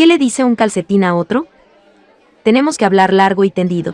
¿Qué le dice un calcetín a otro? Tenemos que hablar largo y tendido.